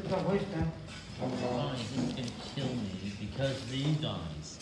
Put that waste down. Fine, he's gonna kill me because of you guys.